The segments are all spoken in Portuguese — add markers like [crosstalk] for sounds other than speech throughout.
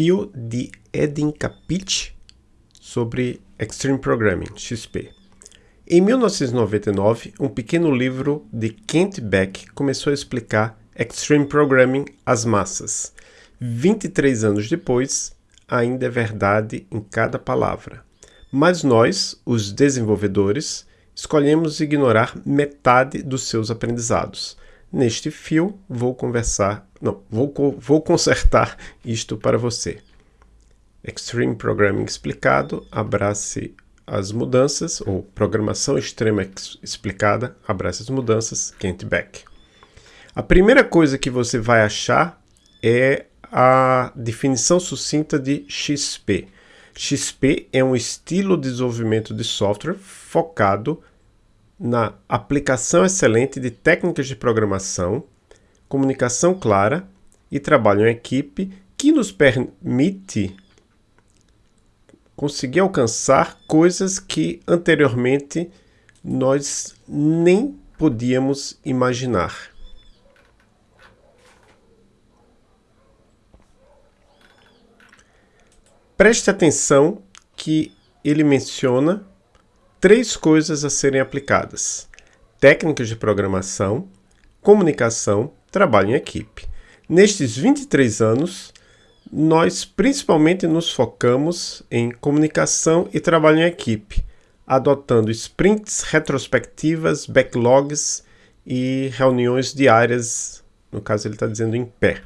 Desafio de Edin Capich sobre Extreme Programming, XP. Em 1999, um pequeno livro de Kent Beck começou a explicar Extreme Programming às massas. 23 anos depois, ainda é verdade em cada palavra. Mas nós, os desenvolvedores, escolhemos ignorar metade dos seus aprendizados. Neste fio, vou conversar, não, vou, vou consertar isto para você. Extreme Programming explicado, abrace as mudanças, ou Programação Extrema explicada, abrace as mudanças, Kent Beck. A primeira coisa que você vai achar é a definição sucinta de XP. XP é um estilo de desenvolvimento de software focado na aplicação excelente de técnicas de programação, comunicação clara e trabalho em equipe que nos permite conseguir alcançar coisas que anteriormente nós nem podíamos imaginar. Preste atenção que ele menciona três coisas a serem aplicadas: técnicas de programação, comunicação, trabalho em equipe. Nestes 23 anos, nós principalmente nos focamos em comunicação e trabalho em equipe, adotando sprints, retrospectivas, backlogs e reuniões diárias, no caso ele está dizendo em pé.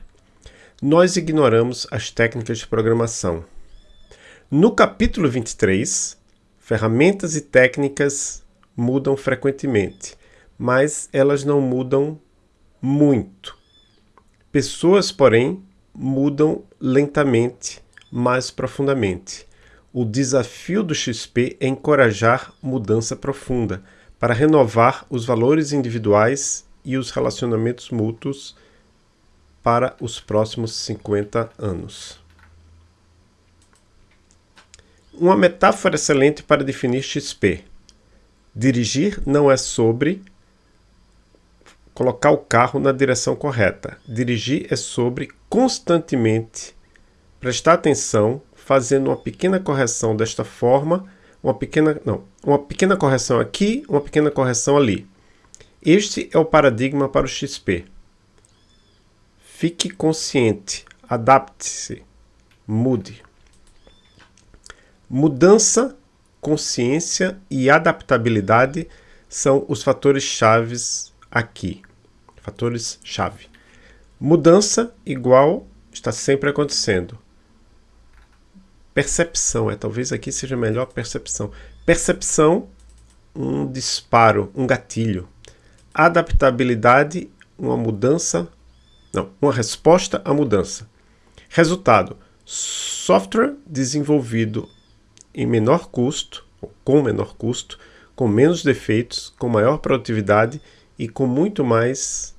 Nós ignoramos as técnicas de programação. No capítulo 23, Ferramentas e técnicas mudam frequentemente, mas elas não mudam muito. Pessoas, porém, mudam lentamente, mais profundamente. O desafio do XP é encorajar mudança profunda para renovar os valores individuais e os relacionamentos mútuos para os próximos 50 anos. Uma metáfora excelente para definir XP. Dirigir não é sobre colocar o carro na direção correta. Dirigir é sobre constantemente prestar atenção, fazendo uma pequena correção desta forma, uma pequena, não, uma pequena correção aqui, uma pequena correção ali. Este é o paradigma para o XP. Fique consciente, adapte-se, mude. Mudança, consciência e adaptabilidade são os fatores chaves aqui. Fatores chave. Mudança igual está sempre acontecendo. Percepção, é talvez aqui seja melhor percepção. Percepção, um disparo, um gatilho. Adaptabilidade, uma mudança, não, uma resposta à mudança. Resultado, software desenvolvido em menor custo, com menor custo, com menos defeitos, com maior produtividade e com muito mais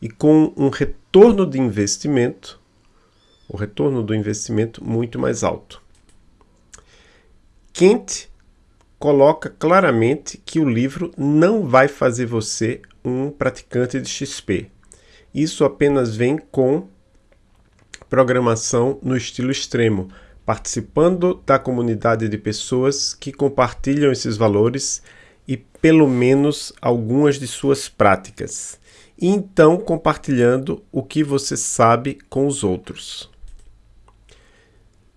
e com um retorno de investimento, o retorno do investimento muito mais alto. Kent coloca claramente que o livro não vai fazer você um praticante de XP. Isso apenas vem com programação no estilo extremo, participando da comunidade de pessoas que compartilham esses valores e pelo menos algumas de suas práticas, e então compartilhando o que você sabe com os outros.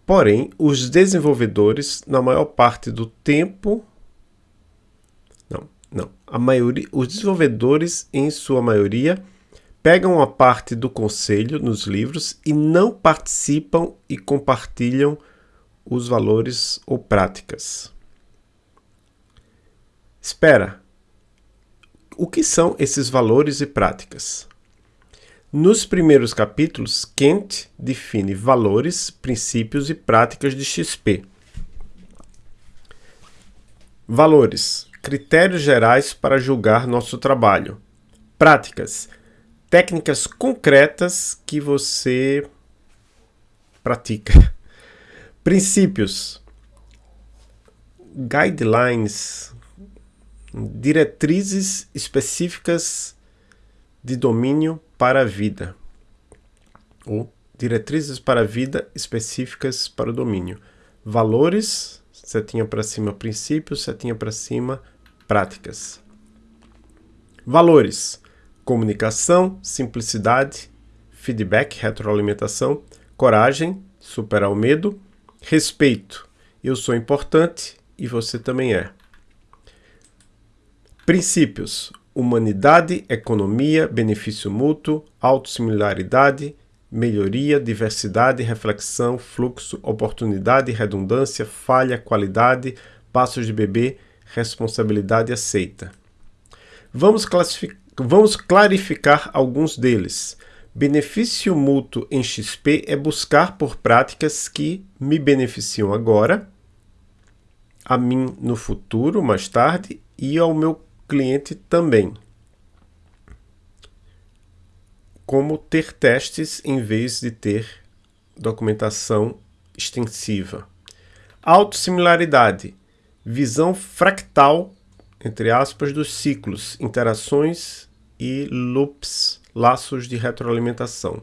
Porém, os desenvolvedores, na maior parte do tempo, não, não, a maioria, os desenvolvedores, em sua maioria, pegam a parte do conselho nos livros e não participam e compartilham os valores ou práticas. Espera, o que são esses valores e práticas? Nos primeiros capítulos, Kent define valores, princípios e práticas de XP. Valores, critérios gerais para julgar nosso trabalho. Práticas, técnicas concretas que você pratica. [laughs] Princípios, guidelines, diretrizes específicas de domínio para a vida, ou diretrizes para a vida específicas para o domínio. Valores, setinha para cima princípios, setinha para cima práticas. Valores: comunicação, simplicidade, feedback, retroalimentação, coragem, superar o medo, respeito. Eu sou importante e você também é. Princípios: humanidade, economia, benefício mútuo, autossimilaridade, melhoria, diversidade, reflexão, fluxo, oportunidade, redundância, falha, qualidade, passos de bebê, responsabilidade aceita. Vamos, vamos clarificar alguns deles. Benefício mútuo em XP é buscar por práticas que me beneficiam agora, a mim no futuro, mais tarde, e ao meu cliente também como ter testes em vez de ter documentação extensiva. Autossimilaridade, visão fractal, entre aspas, dos ciclos, interações e loops, laços de retroalimentação.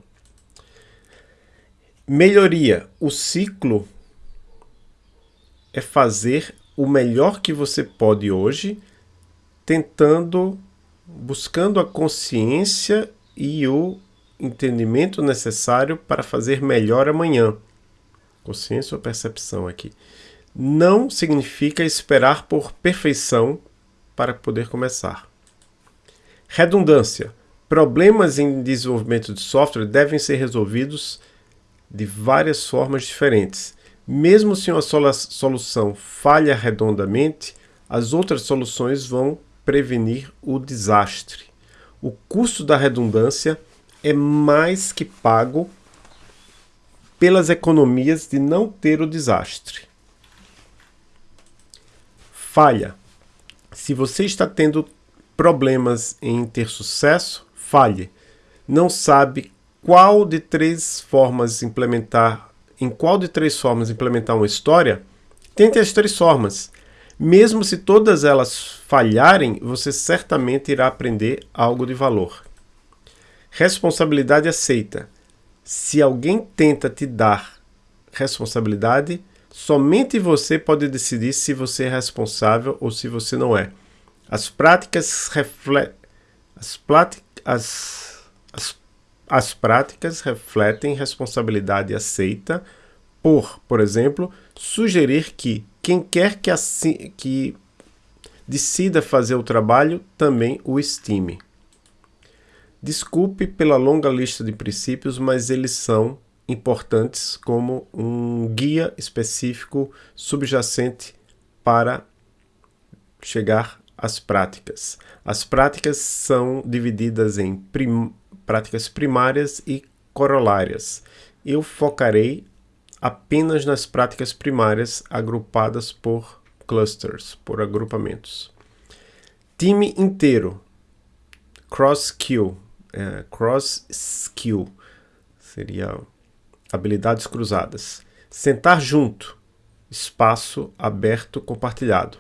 Melhoria, o ciclo é fazer o melhor que você pode hoje, tentando, buscando a consciência e o entendimento necessário para fazer melhor amanhã. Consciência ou percepção aqui. Não significa esperar por perfeição para poder começar. Redundância. Problemas em desenvolvimento de software devem ser resolvidos de várias formas diferentes. Mesmo se uma solução falha redondamente, as outras soluções vão prevenir o desastre o custo da redundância é mais que pago pelas economias de não ter o desastre. Falha. Se você está tendo problemas em ter sucesso, falhe. Não sabe qual de três formas implementar, em qual de três formas implementar uma história, tente as três formas. Mesmo se todas elas falharem, você certamente irá aprender algo de valor. Responsabilidade aceita. Se alguém tenta te dar responsabilidade, somente você pode decidir se você é responsável ou se você não é. As práticas refletem as, as, as, as práticas refletem responsabilidade aceita por, por exemplo, sugerir que quem quer que, assim, que decida fazer o trabalho também o estime. Desculpe pela longa lista de princípios, mas eles são importantes como um guia específico subjacente para chegar às práticas. As práticas são divididas em prim práticas primárias e corolárias. Eu focarei apenas nas práticas primárias agrupadas por clusters, por agrupamentos. Time inteiro, cross skill, é, cross skill, seria habilidades cruzadas. Sentar junto, espaço aberto compartilhado.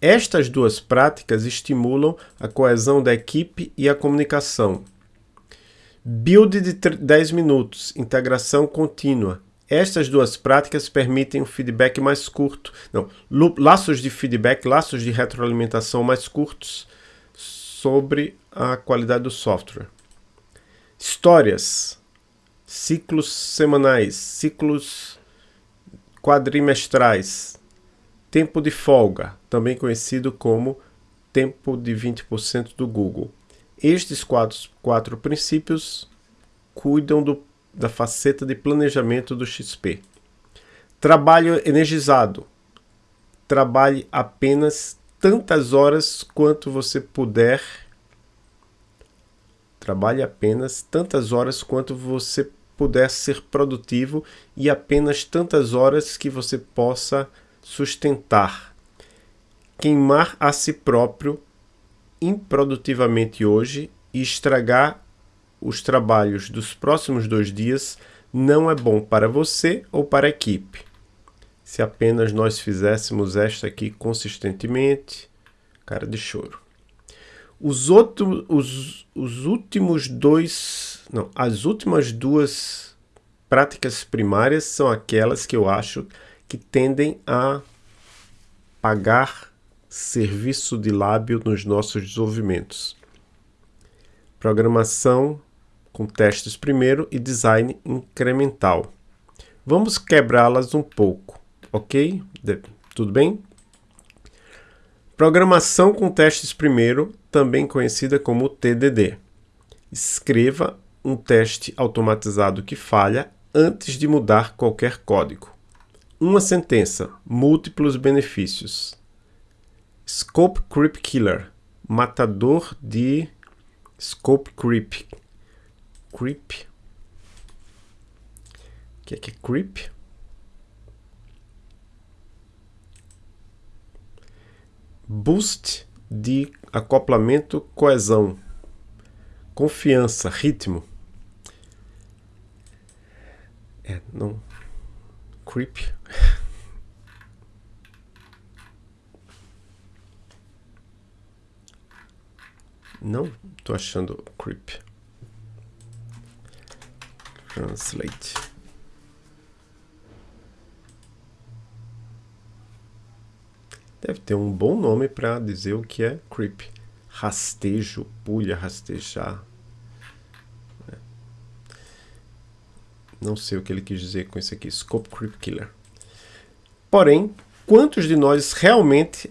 Estas duas práticas estimulam a coesão da equipe e a comunicação. Build de 10 minutos, integração contínua, estas duas práticas permitem um feedback mais curto, não, laços de feedback, laços de retroalimentação mais curtos sobre a qualidade do software. Histórias, ciclos semanais, ciclos quadrimestrais, tempo de folga, também conhecido como tempo de 20% do Google. Estes quatro, quatro princípios cuidam do da faceta de planejamento do XP. Trabalho energizado. Trabalhe apenas tantas horas quanto você puder. Trabalhe apenas tantas horas quanto você puder ser produtivo e apenas tantas horas que você possa sustentar. Queimar a si próprio improdutivamente hoje e estragar os trabalhos dos próximos dois dias não é bom para você ou para a equipe. Se apenas nós fizéssemos esta aqui consistentemente, cara de choro. Os, outro, os, os últimos dois não, as últimas duas práticas primárias são aquelas que eu acho que tendem a pagar serviço de lábio nos nossos desenvolvimentos. Programação com testes primeiro e design incremental. Vamos quebrá-las um pouco, ok? Tudo bem? Programação com testes primeiro, também conhecida como TDD. Escreva um teste automatizado que falha antes de mudar qualquer código. Uma sentença, múltiplos benefícios. Scope Creep Killer, matador de Scope Creep. Creep. O que é que é creep? Boost de acoplamento, coesão, confiança, ritmo. É, não. Creep. Não tô achando creep. Translate. Deve ter um bom nome para dizer o que é creep. Rastejo, pulha, rastejar. Não sei o que ele quis dizer com isso aqui. Scope Creep Killer. Porém, quantos de nós realmente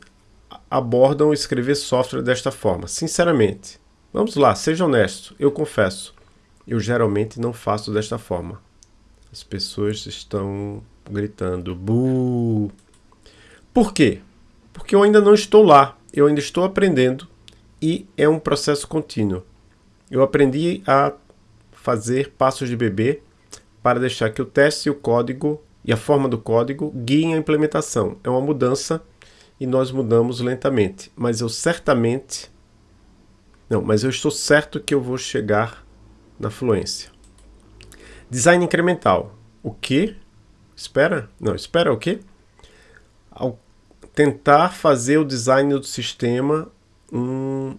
abordam escrever software desta forma? Sinceramente, vamos lá, seja honesto, eu confesso, eu geralmente não faço desta forma. As pessoas estão gritando, bu. Por quê? Porque eu ainda não estou lá, eu ainda estou aprendendo e é um processo contínuo. Eu aprendi a fazer passos de bebê para deixar que o teste e o código e a forma do código guiem a implementação. É uma mudança e nós mudamos lentamente. Mas eu certamente... Não, mas eu estou certo que eu vou chegar na fluência. Design incremental. O que? Espera? Não, espera o quê? Ao tentar fazer o design do sistema um,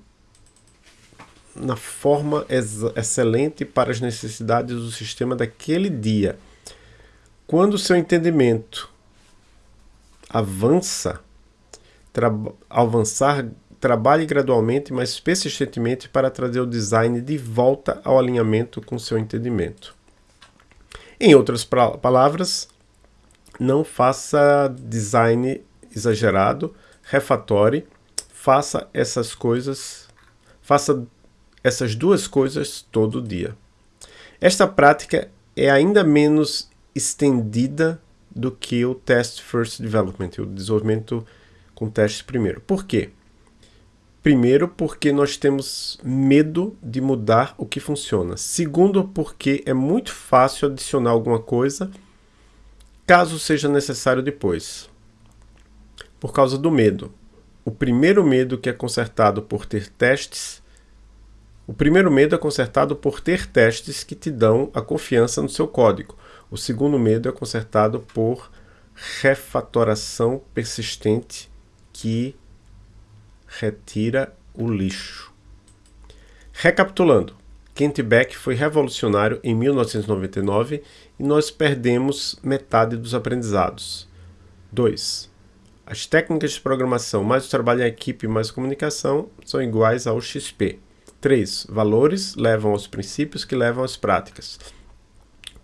na forma ex excelente para as necessidades do sistema daquele dia. Quando seu entendimento avança, tra avançar, trabalhe gradualmente, mas persistentemente para trazer o design de volta ao alinhamento com seu entendimento. Em outras palavras, não faça design exagerado, refatore, faça essas coisas, faça essas duas coisas todo dia. Esta prática é ainda menos estendida do que o Test First Development, o desenvolvimento com testes primeiro. Por quê? Primeiro, porque nós temos medo de mudar o que funciona. Segundo, porque é muito fácil adicionar alguma coisa caso seja necessário depois. Por causa do medo. O primeiro medo que é consertado por ter testes o primeiro medo é consertado por ter testes que te dão a confiança no seu código. O segundo medo é consertado por refatoração persistente que retira o lixo. Recapitulando, Kent Beck foi revolucionário em 1999 e nós perdemos metade dos aprendizados. 2. As técnicas de programação mais o trabalho em equipe mais comunicação são iguais ao XP. 3. Valores levam aos princípios que levam às práticas.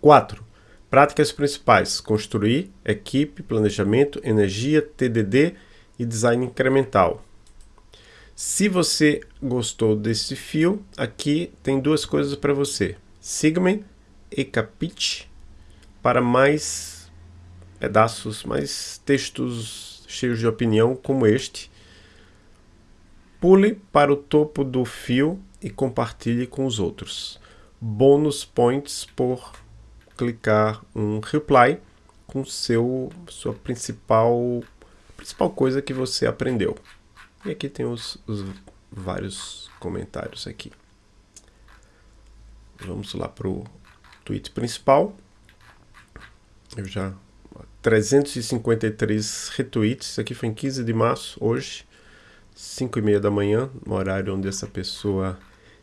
4. Práticas principais: construir, equipe, planejamento, energia, TDD e design incremental. Se você gostou desse fio, aqui tem duas coisas para você. Siga-me e capite para mais pedaços, mais textos cheios de opinião como este. Pule para o topo do fio e compartilhe com os outros. Bônus points por clicar um reply com seu sua principal principal coisa que você aprendeu. E aqui tem os, os vários comentários aqui. Vamos lá para o tweet principal. Eu já... 353 retweets. Isso aqui foi em 15 de março, hoje. 5 e meia da manhã, no horário onde essa pessoa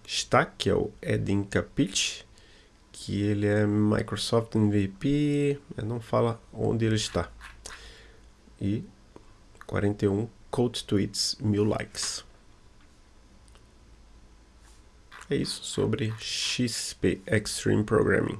está, que é o Edin Capit. que ele é Microsoft MVP, não fala onde ele está. E 41 Code Tweets, mil likes. É isso sobre XP Extreme Programming.